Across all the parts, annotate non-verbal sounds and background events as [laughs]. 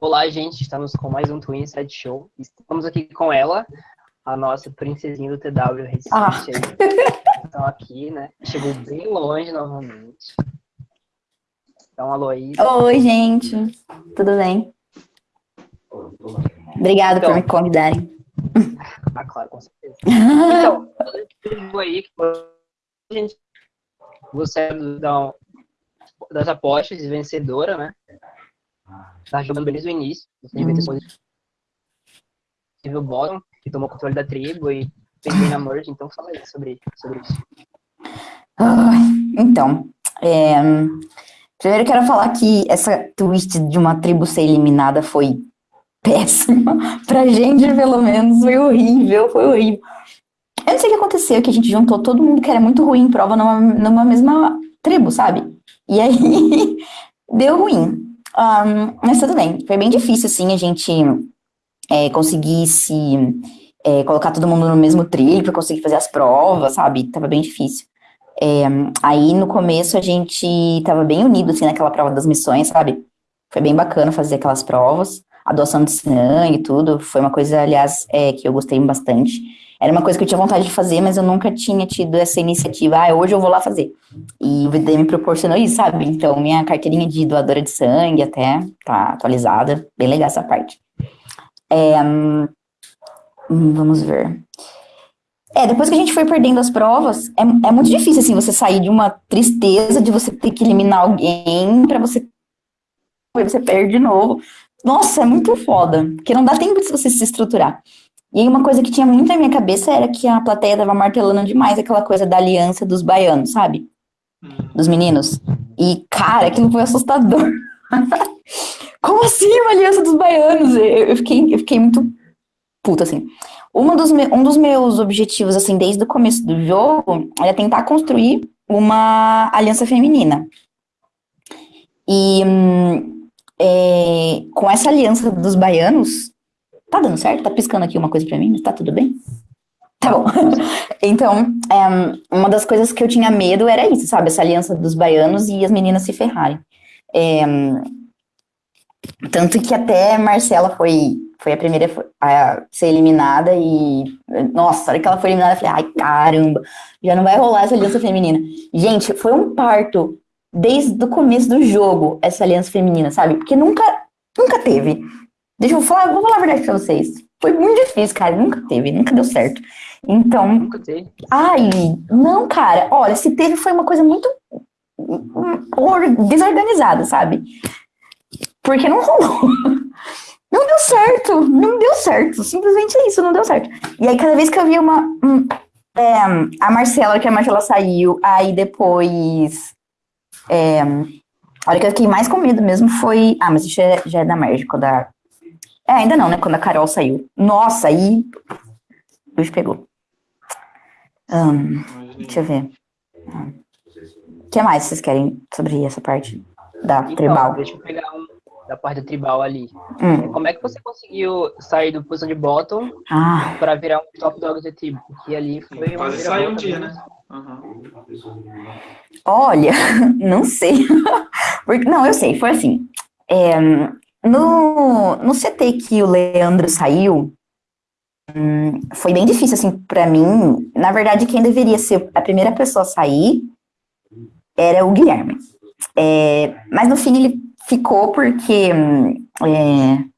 Olá, gente, estamos com mais um Twin Side Show. Estamos aqui com ela, a nossa princesinha do TW Recife. Ah. Então aqui, né? Chegou bem longe novamente. Então, alô aí. Oi, gente. Tudo bem? Obrigada então, por me convidarem. Ah, claro, com certeza. Então, aí que a gente você é das apostas, vencedora, né? Tá jogando desde o início. Você devia ter o bottom, que tomou controle da tribo e fez bem na merge, então fala aí sobre, sobre isso. então, é, primeiro quero falar que essa twist de uma tribo ser eliminada foi péssima. [laughs] pra gente, pelo menos, foi horrível, foi horrível. Eu não sei o que aconteceu, que a gente juntou todo mundo que era muito ruim em prova numa, numa mesma tribo, sabe? E aí, [laughs] deu ruim. Um, mas tudo bem, foi bem difícil, assim, a gente é, conseguir se é, colocar todo mundo no mesmo trilho para conseguir fazer as provas, sabe? Tava bem difícil. É, aí, no começo, a gente tava bem unido, assim, naquela prova das missões, sabe? Foi bem bacana fazer aquelas provas. A doação de sangue e tudo, foi uma coisa, aliás, é, que eu gostei bastante. Era uma coisa que eu tinha vontade de fazer, mas eu nunca tinha tido essa iniciativa. Ah, hoje eu vou lá fazer. E o VD me proporcionou isso, sabe? Então, minha carteirinha de doadora de sangue até tá atualizada. Bem legal essa parte. É, hum, vamos ver. É, depois que a gente foi perdendo as provas, é, é muito difícil, assim, você sair de uma tristeza de você ter que eliminar alguém para você... Você perde de novo. Nossa, é muito foda, porque não dá tempo de você se estruturar. E uma coisa que tinha muito na minha cabeça era que a plateia tava martelando demais aquela coisa da aliança dos baianos, sabe? Hum. Dos meninos. E, cara, aquilo foi assustador. [laughs] Como assim uma aliança dos baianos? Eu, eu, fiquei, eu fiquei muito puta, assim. Uma dos me, um dos meus objetivos, assim, desde o começo do jogo, era tentar construir uma aliança feminina. E hum, é, com essa aliança dos baianos, Tá dando certo? Tá piscando aqui uma coisa pra mim, tá tudo bem? Tá bom. [laughs] então, é, uma das coisas que eu tinha medo era isso, sabe? Essa aliança dos baianos e as meninas se ferrarem. É, tanto que até Marcela foi, foi a primeira a ser eliminada e, nossa, a hora que ela foi eliminada, eu falei, ai, caramba, já não vai rolar essa aliança feminina. Gente, foi um parto desde o começo do jogo, essa aliança feminina, sabe? Porque nunca, nunca teve. Deixa eu falar, vou falar a verdade pra vocês. Foi muito difícil, cara. Nunca teve, nunca deu certo. Então. Nunca teve. Ai, não, cara. Olha, se teve, foi uma coisa muito desorganizada, sabe? Porque não rolou. [laughs] Não deu certo, não deu certo. Simplesmente é isso, não deu certo. E aí, cada vez que eu via uma. Um, é, a Marcela, que a Marcela saiu, aí depois. É, a hora que eu fiquei mais com medo mesmo foi. Ah, mas isso já, já é da Merge, da é, ainda não, né? Quando a Carol saiu. Nossa, aí. O bicho pegou. Um, deixa eu ver. O que mais vocês querem sobre essa parte da então, tribal? Deixa eu pegar um da parte da tribal ali. Hum. Como é que você conseguiu sair do posição de bottom ah. para virar um top dog de tribo? Porque ali foi Quase saiu um dia, né? Uhum. Olha, [laughs] não sei. [laughs] Porque, não, eu sei, foi assim. É, no, no CT que o Leandro saiu, hum, foi bem difícil, assim, para mim. Na verdade, quem deveria ser a primeira pessoa a sair era o Guilherme. É, mas no fim ele ficou porque... Hum, é,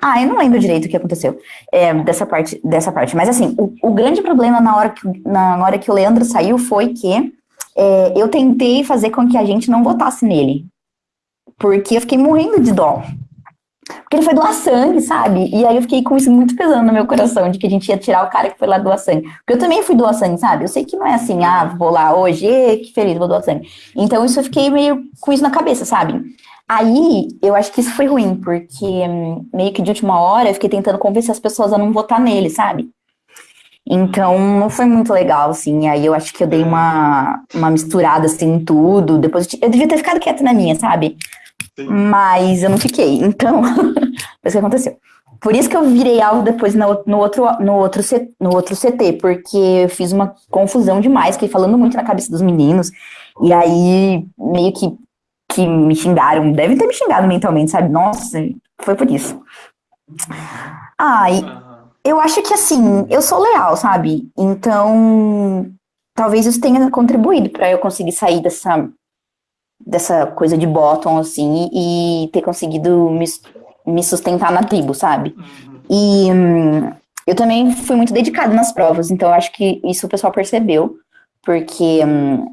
ah, eu não lembro direito o que aconteceu é, dessa, parte, dessa parte. Mas assim, o, o, grande problema na hora, que, na hora que o Leandro saiu foi que é, eu tentei fazer com que a gente não votasse nele porque eu fiquei morrendo de dó. Porque ele foi doar sangue, sabe? E aí eu fiquei com isso muito pesando no meu coração, de que a gente ia tirar o cara que foi lá doar sangue. Porque eu também fui doar sangue, sabe? Eu sei que não é assim, ah, vou lá hoje, que feliz, vou doar sangue. Então isso eu fiquei meio com isso na cabeça, sabe? Aí eu acho que isso foi ruim, porque hum, meio que de última hora eu fiquei tentando convencer as pessoas a não votar nele, sabe? Então, não foi muito legal, assim. Aí eu acho que eu dei uma, uma misturada, assim, em tudo. Depois eu devia ter ficado quieta na minha, sabe? Mas eu não fiquei, então, [laughs] foi isso que aconteceu. Por isso que eu virei alvo depois no, no, outro, no, outro, no outro CT, porque eu fiz uma confusão demais, fiquei falando muito na cabeça dos meninos, e aí meio que que me xingaram, devem ter me xingado mentalmente, sabe? Nossa, foi por isso. Ah, e eu acho que assim, eu sou leal, sabe? Então, talvez isso tenha contribuído para eu conseguir sair dessa dessa coisa de bottom assim e ter conseguido me, me sustentar na tribo, sabe? Uhum. E hum, eu também fui muito dedicada nas provas, então eu acho que isso o pessoal percebeu, porque hum,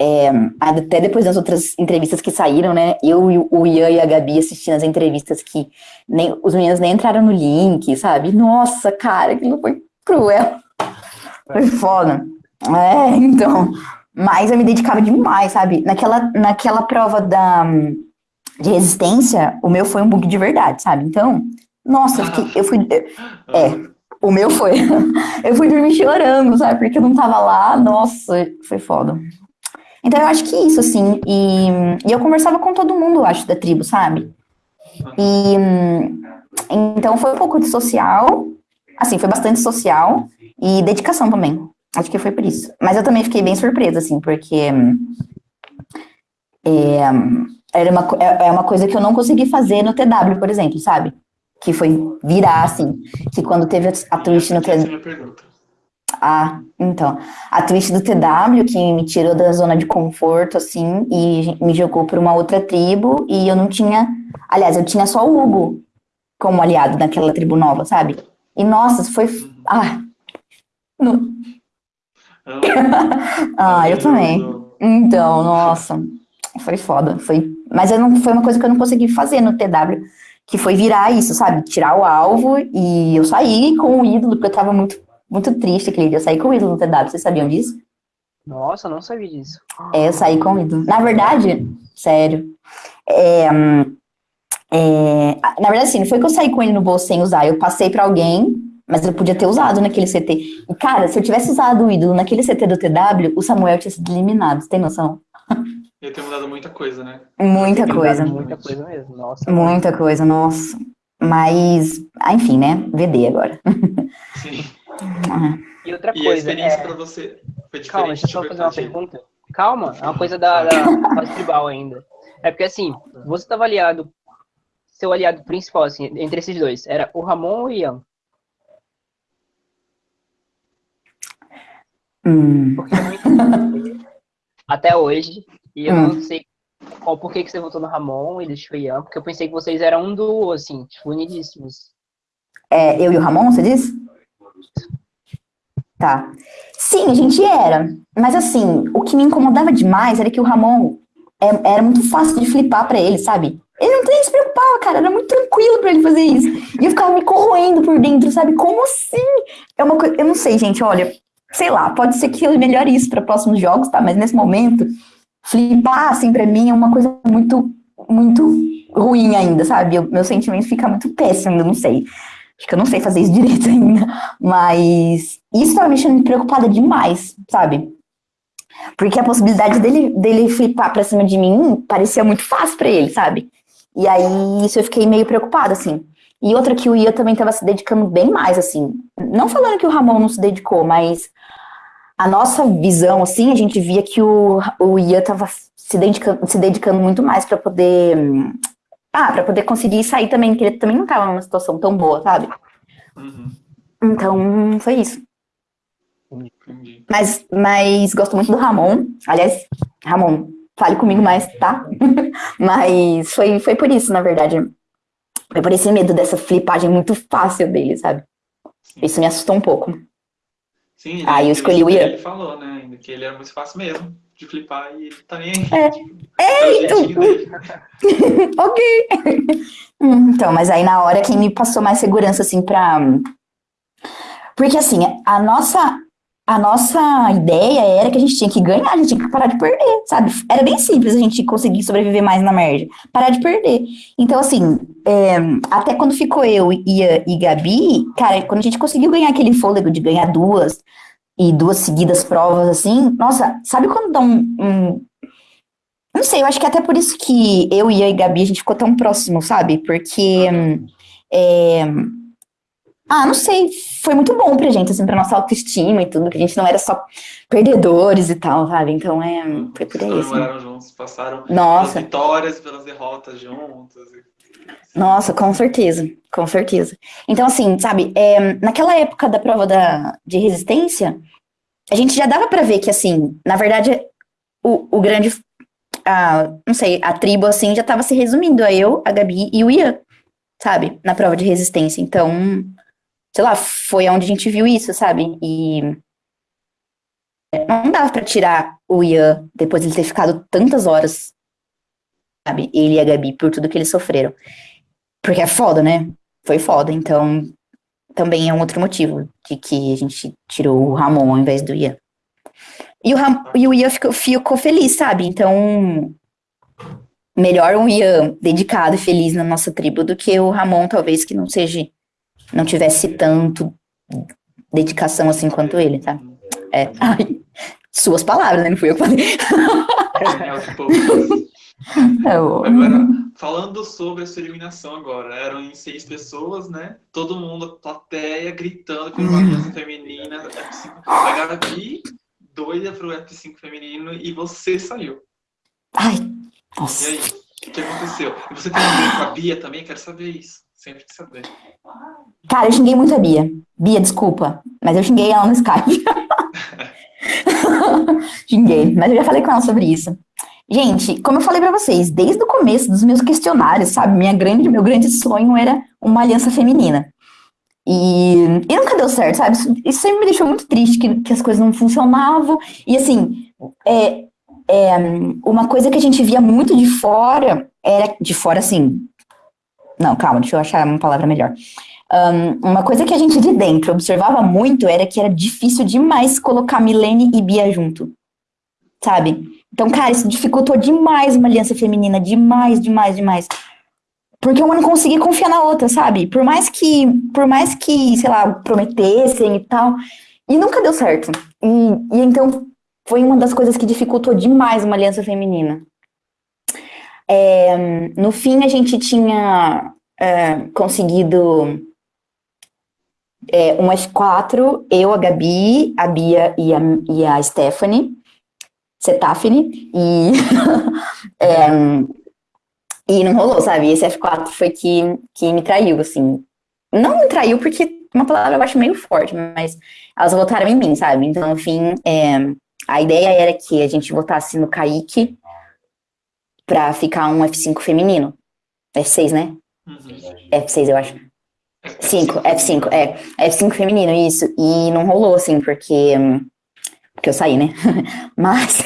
é, até depois das outras entrevistas que saíram, né? Eu e o Ian e a Gabi assistindo as entrevistas que nem, os meninos nem entraram no link, sabe? Nossa, cara, aquilo foi cruel. Foi foda. É, então. Mas eu me dedicava demais, sabe? Naquela, naquela prova da, de resistência, o meu foi um bug de verdade, sabe? Então, nossa, eu, fiquei, eu fui. [laughs] É, o meu foi. [laughs] eu fui dormir chorando, sabe? Porque eu não tava lá. Nossa, foi foda. Então eu acho que isso, assim. E, e eu conversava com todo mundo, acho, da tribo, sabe? E então foi um pouco de social. Assim, foi bastante social e dedicação também. Acho que foi por isso. Mas eu também fiquei bem surpresa, assim, porque é, era uma, é, é uma coisa que eu não consegui fazer no TW, por exemplo, sabe? Que foi virar, assim, que quando teve a twist no TW. Ah, então. A twist do TW, que me tirou da zona de conforto, assim, e me jogou para uma outra tribo, e eu não tinha. Aliás, eu tinha só o Hugo como aliado naquela tribo nova, sabe? E nossa, foi. Ah. [coughs] Ah, eu também. Então, nossa, foi foda. Foi... Mas eu não, foi uma coisa que eu não consegui fazer no TW, que foi virar isso, sabe? Tirar o alvo e eu saí com o ídolo, porque eu tava muito, muito triste aquele dia. Eu saí com o ídolo no TW, vocês sabiam disso? Nossa, não sabia disso. É, eu saí com o ídolo. Na verdade, sério. É, é, na verdade, assim, não foi que eu saí com ele no bolso sem usar, eu passei para alguém mas eu podia ter usado naquele CT. E, cara, se eu tivesse usado o ídolo naquele CT do TW, o Samuel tinha sido eliminado, você tem noção? Ia ter mudado muita coisa, né? Muita coisa. Muita coisa mesmo, nossa. Muita coisa, nossa. Mas, ah, enfim, né? VD agora. Sim. [laughs] Ah. E outra e coisa. a experiência é... para você foi diferente? Calma, deixa eu só fazer uma pergunta. Calma, é uma coisa da, da [laughs] fase tribal ainda. É porque assim, você estava aliado, seu aliado principal, assim, entre esses dois, era o Ramon ou o Ian? Hum. Porque eu até hoje, e eu hum. não sei qual por que, que você votou no Ramon e deixou o Ian, porque eu pensei que vocês eram um duo, assim, tipo, unidíssimos. É, eu e o Ramon, você disse? Tá. Sim, a gente era. Mas assim, o que me incomodava demais era que o Ramon é, era muito fácil de flipar para ele, sabe? Ele não nem se preocupava, cara, era muito tranquilo para ele fazer isso. E eu ficava me corroendo por dentro, sabe? Como assim? É uma coisa, eu não sei, gente, olha, sei lá, pode ser que eu melhore isso para próximos jogos, tá? Mas nesse momento, flipar, assim, para mim é uma coisa muito, muito ruim ainda, sabe? Eu, meu sentimento fica muito péssimo, eu não sei. Acho que eu não sei fazer isso [laughs] direito ainda. Mas isso tava me deixando preocupada demais, sabe? Porque a possibilidade dele, dele flipar pra cima de mim parecia muito fácil para ele, sabe? E aí isso eu fiquei meio preocupada, assim. E outra que o Ia também estava se dedicando bem mais, assim. Não falando que o Ramon não se dedicou, mas a nossa visão, assim, a gente via que o, o Ian tava se dedicando, se dedicando muito mais para poder. Ah, para poder conseguir sair também, que ele também não tava numa situação tão boa, sabe? Uhum. Então, foi isso. Entendi. Mas, mas gosto muito do Ramon. Aliás, Ramon, fale comigo mais, tá? [laughs] mas foi, foi por isso, na verdade. Por esse medo dessa flipagem muito fácil dele, sabe? Isso me assustou um pouco. Sim, ah, eu escolhi o Ian. Ele falou, né, que ele era muito fácil mesmo de flipar e ele tá nem aí. É, é então. [laughs] ok. então, mas aí na hora quem me passou mais segurança, assim, pra. Porque assim, a nossa. A nossa ideia era que a gente tinha que ganhar, a gente tinha que parar de perder, sabe? Era bem simples a gente conseguir sobreviver mais na merda. Parar de perder. Então, assim, é, até quando ficou eu e, e Gabi, cara, quando a gente conseguiu ganhar aquele fôlego de ganhar duas e duas seguidas provas assim, nossa, sabe quando dá um, um não sei, eu acho que é até por isso que eu e a Gabi a gente ficou tão próximo, sabe? Porque é, Ah, não sei, foi muito bom pra gente, assim, pra nossa autoestima e tudo, que a gente não era só perdedores e tal, sabe? Então é, foi por aí, Vocês assim. juntos, passaram pelas Nossa, vitórias, pelas derrotas juntos. nossa, com certeza, com certeza. Então, assim, sabe, é, naquela época da prova da, de resistência, a gente já dava pra ver que, assim, na verdade, o, o grande, a, não sei, a tribo, assim, já tava se resumindo a eu, a Gabi e o Ian, sabe, na prova de resistência. Então, sei lá, foi onde a gente viu isso, sabe? E não dava pra tirar o Ian depois de ele ter ficado tantas horas, sabe? Ele e a Gabi, por tudo que eles sofreram. Porque é foda, né? Foi foda, então também é um outro motivo de que a gente tirou o Ramon ao invés do Ian. E o, Ram e o Ian ficou, ficou feliz, sabe? Então, melhor um Ian dedicado e feliz na nossa tribo do que o Ramon, talvez, que não seja, não tivesse tanto dedicação assim quanto ele, tá? É. Ai, suas palavras, né? Não fui eu que falei. É diz. Eu- Agora, falando sobre essa eliminação agora, eram em seis pessoas, né? Todo mundo, plateia, gritando por uma aliança feminina, F5. A Gabi, doida pro F5 feminino, e você saiu. Ai, E nossa. aí, o que aconteceu? E você tem ver com a Bia também? Quero saber isso. Sempre quis saber. Cara, eu xinguei muito a Bia. Bia, desculpa, mas eu xinguei ela no Skype. [laughs] xinguei, mas eu já falei com ela sobre isso. Gente, como eu falei pra vocês, desde o começo dos meus questionários, sabe, minha grande, meu grande sonho era uma aliança feminina. E, e nunca deu certo, sabe? Isso, isso sempre me deixou muito triste, que, que as coisas não funcionavam. E assim, é, é, uma coisa que a gente via muito de fora era de fora assim. Não, calma, deixa eu achar uma palavra melhor. Um, uma coisa que a gente de dentro observava muito era que era difícil demais colocar Milene e Bia junto, sabe? Então, cara, isso dificultou demais uma aliança feminina, demais, demais, demais. Porque uma não conseguia confiar na outra, sabe? Por mais que, por mais que, sei lá, prometessem e tal, e nunca deu certo. E, e então foi uma das coisas que dificultou demais uma aliança feminina. É, no fim, a gente tinha é, conseguido é, um F4, eu, a Gabi, a Bia e a, e a Stephanie, Setafine, e, [laughs] é, e não rolou, sabe? Esse F4 foi que, que me traiu, assim. Não me traiu porque uma palavra eu acho meio forte, mas elas votaram em mim, sabe? Então, no fim, é, a ideia era que a gente votasse no Kaique pra ficar um F5 feminino. F6, né? Uhum. F6, eu acho. 5, F5, é. F5 feminino, isso. E não rolou, assim, porque. hum, Porque eu saí, né? [laughs] Mas.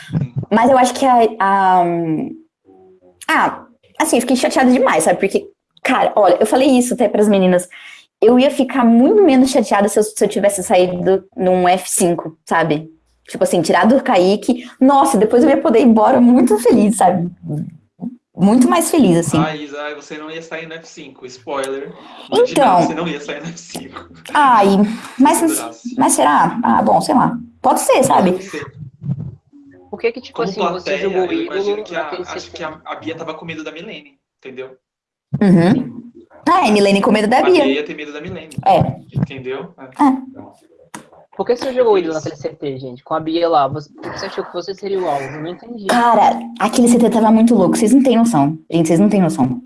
[laughs] Mas eu acho que a. a hum, ah, assim, eu fiquei chateada demais, sabe? Porque, cara, olha, eu falei isso até pras meninas. Eu ia ficar muito menos chateada se eu, se eu tivesse saído num F5, sabe? Tipo assim, tirado do Kaique. Nossa, depois eu ia poder ir embora muito feliz, sabe? Muito mais feliz, assim. Ah, Isa, você não ia sair no F5. Spoiler. Então. Você não ia sair no F5. Ai, mas, mas será? Ah, bom, sei lá. Pode ser, sabe? Você, Por que que, tipo Como assim, você plateia, jogou o eu imagino que a, acho que a, a Bia tava com medo da Milene, entendeu? Uhum. Ah, é Milene com medo da A Bia. Bia ia ter medo da Milene, É. entendeu? É. Por que você jogou o ídolo naquele CT, gente? Com a Bia lá, você, por que você achou que você seria o alvo? Eu não entendi. Cara, aquele CT tava muito louco. Vocês não têm noção. Gente, vocês não têm noção.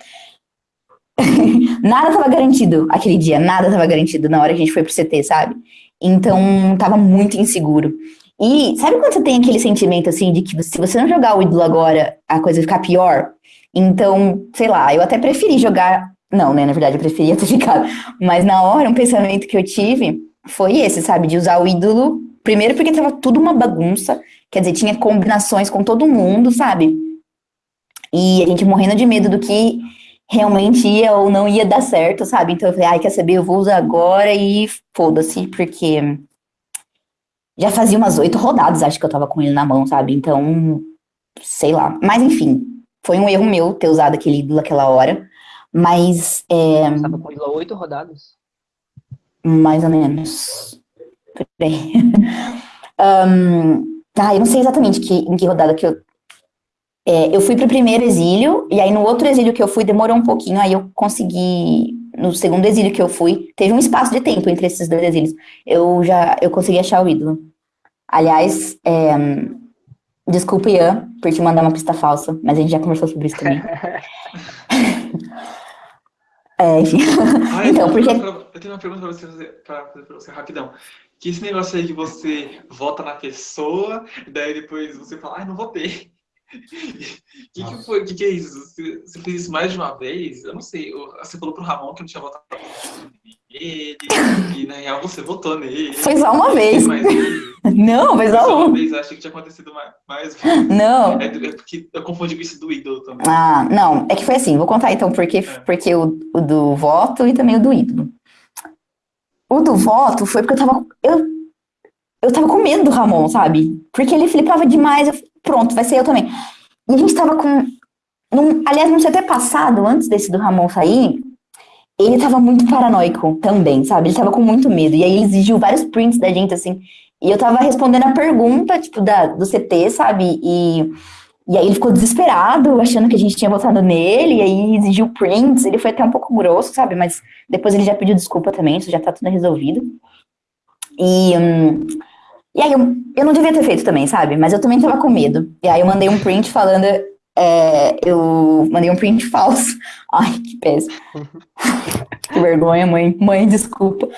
[laughs] nada tava garantido aquele dia. Nada tava garantido na hora que a gente foi pro CT, sabe? Então, tava muito inseguro. E sabe quando você tem aquele sentimento, assim, de que se você não jogar o ídolo agora, a coisa vai ficar pior? Então, sei lá, eu até preferi jogar... Não, né? Na verdade, eu preferia ter [laughs] ficado. Mas na hora, um pensamento que eu tive foi esse, sabe? De usar o ídolo. Primeiro porque tava tudo uma bagunça. Quer dizer, tinha combinações com todo mundo, sabe? E a gente morrendo de medo do que realmente ia ou não ia dar certo, sabe? Então eu falei, ai, quer saber? Eu vou usar agora e foda-se, porque já fazia umas oito rodadas, acho que eu tava com ele na mão, sabe? Então, sei lá. Mas enfim, foi um erro meu ter usado aquele ídolo naquela hora. Mas, é, Você tava com há oito rodadas? Mais ou menos. Por. [laughs] Ahn, ah, eu não sei exatamente que, em que rodada que eu. É, eu fui pro primeiro exílio, e aí no outro exílio que eu fui demorou um pouquinho, aí eu consegui. no segundo exílio que eu fui, teve um espaço de tempo entre esses dois exílios. Eu já, eu consegui achar o ídolo. Aliás, é, desculpa, Ian, por te mandar uma pista falsa, mas a gente já conversou sobre isso também. [laughs] é, enfim. Ah, eu então, [laughs] tenho porque... uma pergunta pra- Eu tenho uma pergunta pra você fazer, pra fazer pra você rapidão. Que esse negócio aí que você vota na pessoa, daí depois você fala, ai, não votei. O que, que foi? O que, que é isso? Você, você fez isso mais de uma vez? Eu não sei. Você falou pro Ramon que não tinha votado nele, e na real você votou nele. Foi só uma vez. Mas. [laughs] Não, foi só uma uma. vez, eu achei que tinha acontecido mais, mais. Não. É, é porque eu confundi com isso do ídolo também. Ah, não, é que foi assim, vou contar então porque, porque o, o do voto e também o do ídolo. O do voto foi porque eu tava. Eu, eu tava com medo do Ramon, sabe? Porque ele flipava demais, eu, pronto, vai ser eu também. E a gente tava com. Num, aliás, no CT passado, antes desse do Ramon sair, ele tava muito paranoico também, sabe? Ele tava com muito medo. E aí ele exigiu vários prints da gente, assim. E eu tava respondendo a pergunta, tipo, da, do CT, sabe? E. E aí ele ficou desesperado, achando que a gente tinha votado nele, e aí exigiu prints, ele foi até um pouco grosso, sabe? Mas depois ele já pediu desculpa também, isso já tá tudo resolvido. E, hum, e aí eu, eu não devia ter feito também, sabe? Mas eu também tava com medo. E aí eu mandei um print falando, é, eu mandei um print [laughs] falso. Ai, que péssimo. [laughs] que vergonha, mãe. Mãe, desculpa.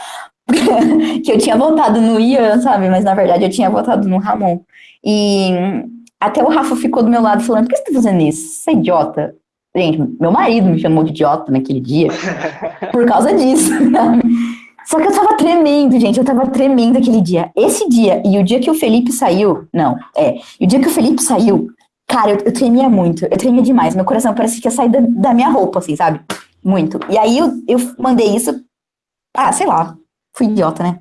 [laughs] que eu tinha votado no Ian, sabe? Mas na verdade eu tinha votado no Ramon. E até o Rafa ficou do meu lado falando, por que você tá fazendo isso? Você é idiota. Gente, meu marido me chamou de idiota naquele dia por causa disso, sabe? Só que eu tava tremendo, gente, eu tava tremendo aquele dia. Esse dia e o dia que o Felipe saiu, não, é, e o dia que o Felipe saiu, cara, eu, eu tremia muito, eu tremia demais, meu coração parecia que ia sair da, da minha roupa, assim, sabe? Muito. E aí eu, eu mandei isso, ah, sei lá, fui idiota, né?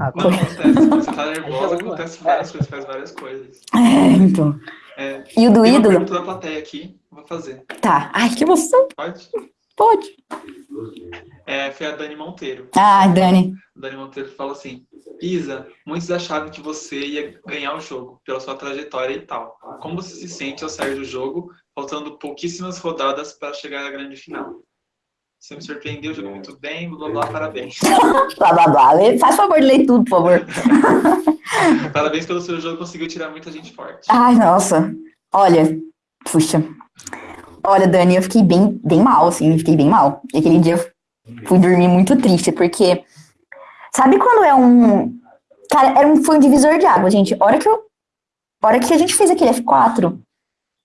Ah, Não, acontece. Quando você tá [laughs] nervosa, acontece várias coisas, faz várias coisas. É, então. É, E o do tem uma ídolo? da plateia aqui, vou fazer. Tá, ai, que emoção, Pode? pode. É, foi a Dani Monteiro. Ah, Dani, A Dani Monteiro fala assim: Isa, muitos achavam que você ia ganhar o jogo pela sua trajetória e tal. Como você se sente ao sair do jogo, faltando pouquíssimas rodadas para chegar à grande final? Você me surpreendeu, jogou muito bem, blá blá, parabéns. [laughs] blá blá blá, faz favor de ler tudo, por favor. [laughs] Parabéns pelo seu jogo, conseguiu tirar muita gente forte. Ai, nossa. Olha, puxa. Olha, Dani, eu fiquei bem, bem mal, assim, fiquei bem mal. E aquele dia eu fui dormir muito triste, porque. Sabe quando é um. Cara, era um, foi um divisor de água, gente. A hora que eu. a hora que a gente fez aquele F4.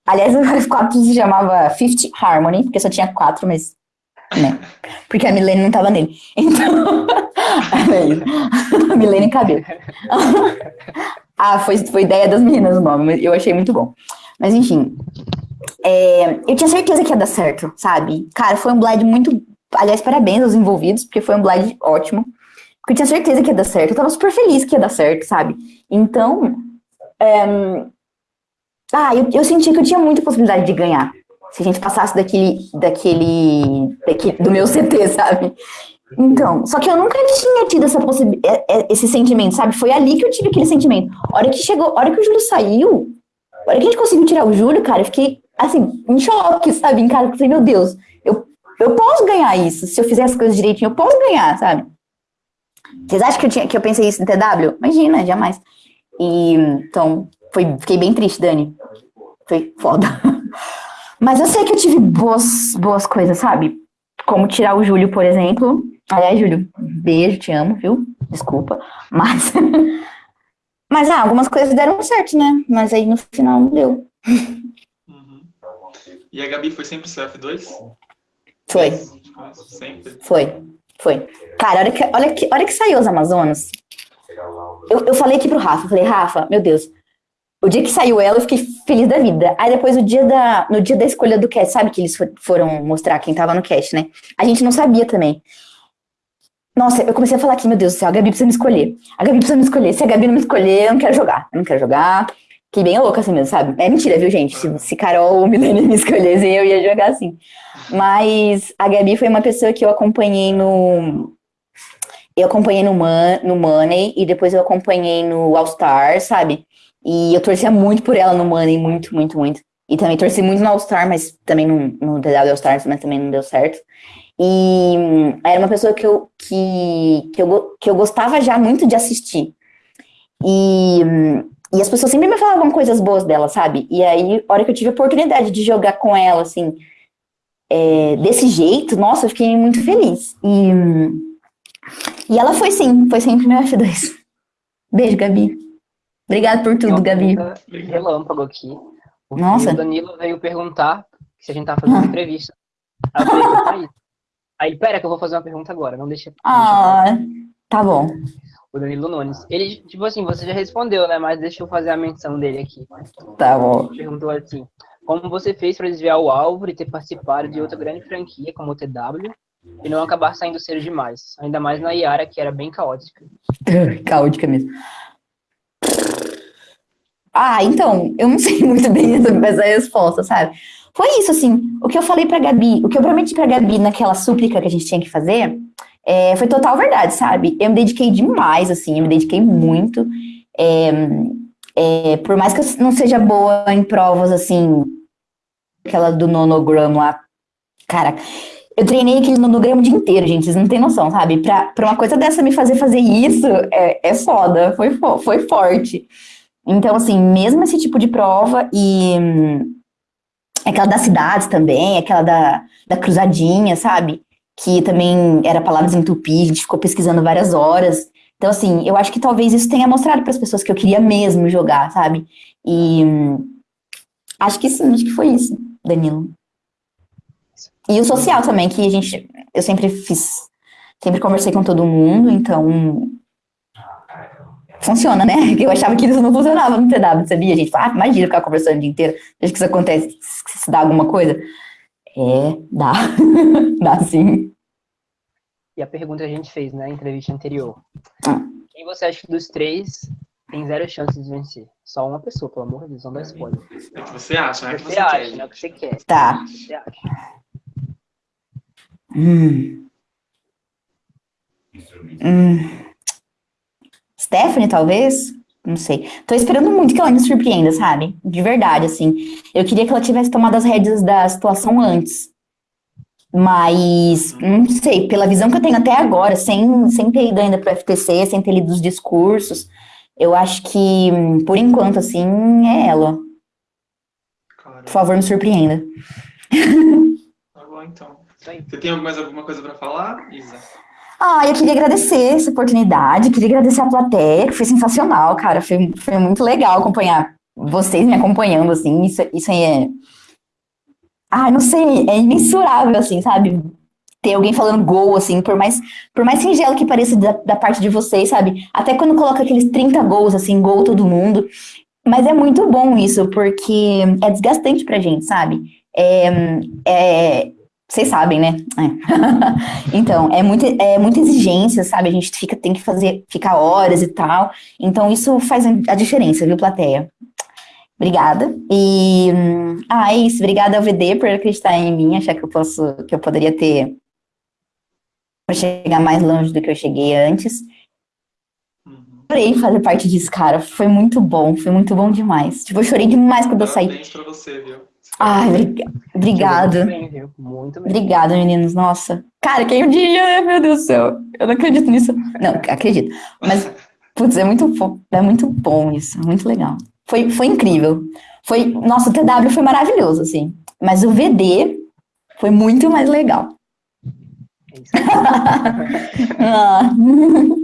Aliás, [laughs] o F4 se chamava Fifth Harmony, porque só tinha quatro, mas. Né? Porque a Milene não tava nele. [laughs] Então. a [laughs] Milene cabelo. ah, foi, foi ideia das meninas o nome, mas eu achei muito bom. Mas enfim. é, eu tinha certeza que ia dar certo, sabe? Cara, foi um blind muito. Aliás, parabéns aos envolvidos, porque foi um blind ótimo. Porque eu tinha certeza que ia dar certo. Eu tava super feliz que ia dar certo, sabe? Então. é, Ah, eu, eu senti que eu tinha muita possibilidade de ganhar. Se a gente passasse daquele. daquele. daquele do meu CT, sabe? Então, só que eu nunca tinha tido essa é- é- esse sentimento, sabe? Foi ali que eu tive aquele sentimento. A hora que chegou, hora que o Júlio saiu, a hora que a gente conseguiu tirar o Júlio, cara, eu fiquei, assim, em choque, sabe? Em casa, eu falei, meu Deus, eu, posso ganhar isso. Se eu fizer as coisas direitinho, eu posso ganhar, sabe? Vocês acham que eu, tinha, que eu pensei isso em TW? Imagina, jamais. E, então, foi, fiquei bem triste, Dani. Foi foda. [laughs] Mas eu sei que eu tive boas, boas coisas, sabe? Como tirar o Júlio, por exemplo. Aliás, Júlio, beijo, te amo, viu? Desculpa. Mas. [laughs] Mas, ah, algumas coisas deram certo, né? Mas aí no final não deu. Uhum. E a Gabi foi sempre seu F2? Foi, Sempre. foi, foi. Cara, olha que, olha que, olha que saiu as Amazonas. Eu, eu falei aqui pro Rafa, eu falei, Rafa, meu Deus. O dia que saiu ela, eu fiquei feliz da vida. Aí depois, o dia da, no dia da escolha do cast, sabe que eles fo- foram mostrar quem tava no cast, né? A gente não sabia também. Nossa, eu comecei a falar aqui, meu Deus do céu, a Gabi precisa me escolher. A Gabi precisa me escolher. Se a Gabi não me escolher, eu não quero jogar. Eu não quero jogar. Fiquei bem louca assim mesmo, sabe? É mentira, viu, gente? Se, se Carol ou Milene me [laughs] escolhessem, eu ia jogar assim. Mas a Gabi foi uma pessoa que eu acompanhei no. Eu acompanhei no, Man, no Money e depois eu acompanhei no All Star, sabe? E eu torcia muito por ela no Money, muito, muito, muito. E também torci muito no All Star, mas também no, no DW All Stars, mas também não deu certo. E hum, era uma pessoa que eu, que, que, eu, que eu gostava já muito de assistir. E, hum, e as pessoas sempre me falavam coisas boas dela, sabe? E aí, a hora que eu tive a oportunidade de jogar com ela, assim, é, desse jeito, nossa, eu fiquei muito feliz. E, e ela foi sim, foi sempre meu F2. Beijo, Gabi. Obrigada por tudo, Gabi. Relâmpago aqui. O Nossa. Danilo veio perguntar se a gente tá fazendo Ah. entrevista. Aí eu falei, "Então tá aí. [laughs] Aí, pera que eu vou fazer uma pergunta agora, não deixa. Ah, tá bom. O Danilo Nunes. Ele, tipo assim, você já respondeu, né? Mas deixa eu fazer a menção dele aqui. Tá bom. Perguntou assim: Como você fez para desviar o alvo e ter participado de outra grande franquia como o TW e não acabar saindo cedo demais? Ainda mais na Yara, que era bem caótica. [laughs] Caótica mesmo. Ah, então, eu não [laughs] sei muito bem essa resposta, sabe? Foi isso, assim, o que eu falei pra Gabi, o que eu prometi pra Gabi naquela súplica que a gente tinha que fazer, é, foi total verdade, sabe? Eu me dediquei demais, assim, eu me dediquei muito. É, é, por mais que eu não seja boa em provas, assim, aquela do nonograma lá, cara, eu treinei aquele nonograma o dia inteiro, gente, vocês não têm noção, sabe? Pra, pra uma coisa dessa me fazer fazer isso, é, é foda, foi, fo- foi forte. Então, assim, mesmo esse tipo de prova e hum, aquela das cidades também, aquela da, da cruzadinha, sabe? Que também era palavras em tupi, a gente ficou pesquisando várias horas. Então, assim, eu acho que talvez isso tenha mostrado para as pessoas que eu queria mesmo jogar, sabe? E acho que sim, acho que foi isso, Danilo. E o social também, que a gente, eu sempre fiz, sempre conversei com todo mundo, então funciona, né? [laughs] Eu achava que isso não funcionava no TW, sabia? A gente fala, ah, imagina ficar conversando o dia inteiro, desde que isso acontece, se dá alguma coisa. É, dá. [laughs] dá sim. E a pergunta que a gente fez na entrevista anterior: Ah. Quem você acha que dos três tem zero chances de vencer? Só uma pessoa, pelo amor de Deus, não dá spoiler. É o que você acha, não é o que Você você acha, quer. né? O que você quer. Tá. O que você acha? Hum. Hum. Stephanie, talvez? Não sei. Tô esperando muito que ela me surpreenda, sabe? De verdade, assim. Eu queria que ela tivesse tomado as rédeas da situação antes. Mas, não sei, pela visão que eu tenho até agora, sem, sem ter ido ainda pro FTC, sem ter lido os discursos, eu acho que, por enquanto, assim, é ela. Claro. Por favor, me surpreenda. Tá bom, então. Você tem mais alguma coisa pra falar, Isa? Ah, eu queria agradecer essa oportunidade, queria agradecer a plateia, que foi sensacional, cara. Foi, foi muito legal acompanhar vocês me acompanhando, assim. Isso, isso aí é. Ah, não sei, é imensurável, assim, sabe? Ter alguém falando gol, assim, por mais, por mais singelo que pareça da, da parte de vocês, sabe? Até quando coloca aqueles 30 gols, assim, gol todo mundo. Mas é muito bom isso, porque é desgastante pra gente, sabe? É, é, vocês sabem, né? É. [laughs] então, é, muito, é muita exigência, sabe? A gente fica, tem que fazer, ficar horas e tal. Então, isso faz a diferença, viu, plateia? Obrigada. E, hum, ah, é isso. Obrigada ao VD por acreditar em mim, achar que eu posso, que eu poderia ter para chegar mais longe do que eu cheguei antes. Uhum. Adorei fazer parte disso, cara. Foi muito bom, foi muito bom demais. Tipo, eu chorei demais quando eu saí. Parabéns pra você, viu? Ai, briga- obrigada. Muito bem? Muito. Obrigada, meninos. Nossa. Cara, quem dia, meu Deus do céu. Eu não acredito nisso. Não, acredito. Mas, putz, é muito, fo- é muito bom isso. Muito legal. Foi, foi incrível. Foi, nossa, o TW foi maravilhoso, assim. Mas o VD foi muito mais legal. É isso. [laughs] Ah. [laughs]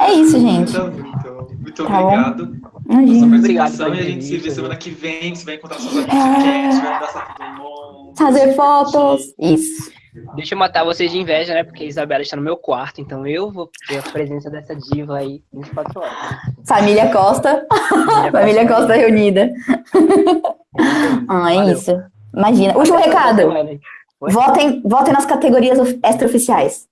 É isso, gente. Então, então, muito Tá bom. obrigado sua Imagina. Obrigado e a gente se vê semana que vem. Você vai encontrar seus amigos de cast, vai abraçar todo mundo. Fazer fotos. Isso. Deixa eu matar vocês de inveja, né? Porque a Isabela está no meu quarto, então eu vou ter a presença dessa diva aí 24 horas. Família Costa. Família Costa reunida. Ah, é Valeu. isso. Imagina. Último recado. Votem, votem nas categorias of- extraoficiais.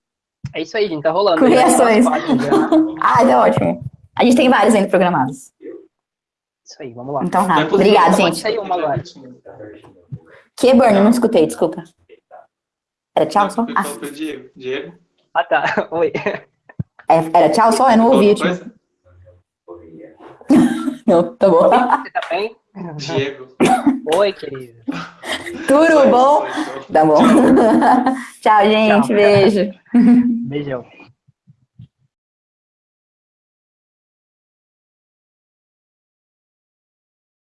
É isso aí, gente. Tá rolando. Com Já tá já. [laughs] Ah, é ótimo. A gente tem vários ainda programados. Isso aí, vamos lá. Então tá. Pode gente. sair uma agora. Que, Burn? Não escutei, desculpa. Era tchau só? Ah, Diego. Diego? Ah, tá. [laughs] Oi. é- era tchau só? Eu não ouvi. Tipo. [laughs] Não, tá bom. Você tá bem? Diego. Oi, querido. Tudo bom? Tá bom. [laughs] Tchau, gente. Tchau. Beijo. Beijão.